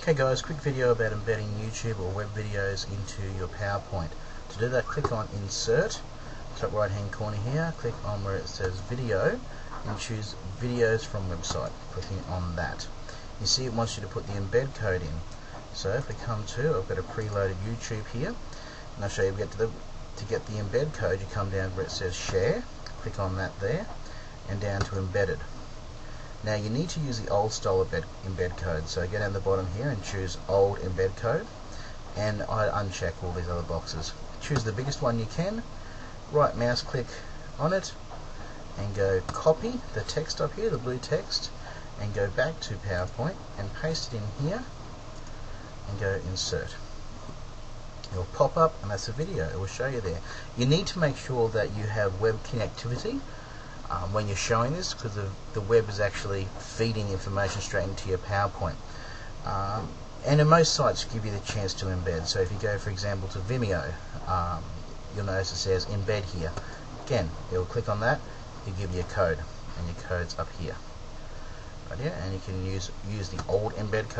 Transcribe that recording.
Okay guys, quick video about embedding YouTube or web videos into your PowerPoint. To do that, click on Insert, top right hand corner here, click on where it says Video, and choose Videos from Website, clicking on that. You see it wants you to put the embed code in. So if we come to, I've got a preloaded YouTube here, and I'll show you get to, the, to get the embed code, you come down where it says Share, click on that there, and down to Embedded. Now you need to use the old style embed, embed code. So go down the bottom here and choose old embed code and I uncheck all these other boxes. Choose the biggest one you can, right mouse click on it and go copy the text up here, the blue text, and go back to PowerPoint and paste it in here and go insert. It'll pop up and that's a video, it will show you there. You need to make sure that you have web connectivity um, when you're showing this because the, the web is actually feeding information straight into your PowerPoint. Um, and in most sites give you the chance to embed. So if you go, for example, to Vimeo, um, you'll notice it says embed here. Again, you'll click on that, it'll give you a code, and your code's up here. Right here, and you can use use the old embed code.